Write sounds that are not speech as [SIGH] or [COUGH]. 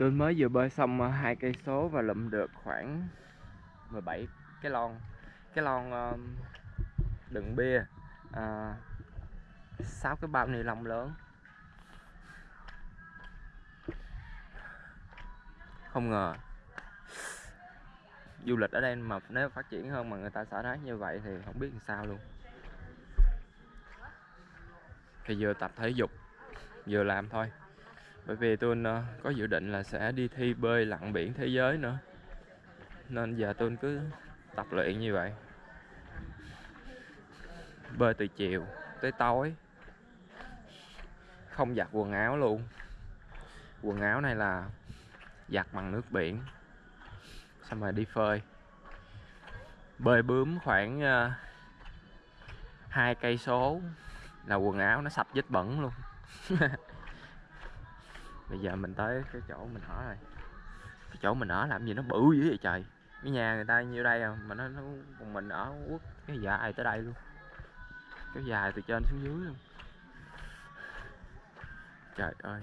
tôi mới vừa bơi xong ờ, hai cây số và lụm được khoảng 17 cái lon. Cái lon ờ, đựng bia ờ, à, 6 cái bao ni lông lớn. Không ngờ du lịch ở đây mà nếu phát triển hơn mà người ta xả rác như vậy thì không biết làm sao luôn. Thì vừa tập thể dục vừa làm thôi bởi vì tôi ờ, có dự định là sẽ đi thi bơi lặn biển thế giới nữa. Nên giờ tôi cứ tập luyện như vậy. Bơi từ chiều tới tối. Không giặt quần áo luôn. Quần áo này là giặt bằng nước biển. Xong rồi đi phơi. Bơi bướm khoảng ờ, hai cây số là quần áo nó sạch vết bẩn luôn. [LAUGHS] bây giờ mình tới cái chỗ mình ở rồi. Cái chỗ mình ở làm gì nó bự dữ vậy trời. Cái nhà người ta nhiêu đây à mà nó, nó còn mình ở quốc cái dài tới đây luôn. Cái dài từ trên xuống dưới luôn. Trời ơi.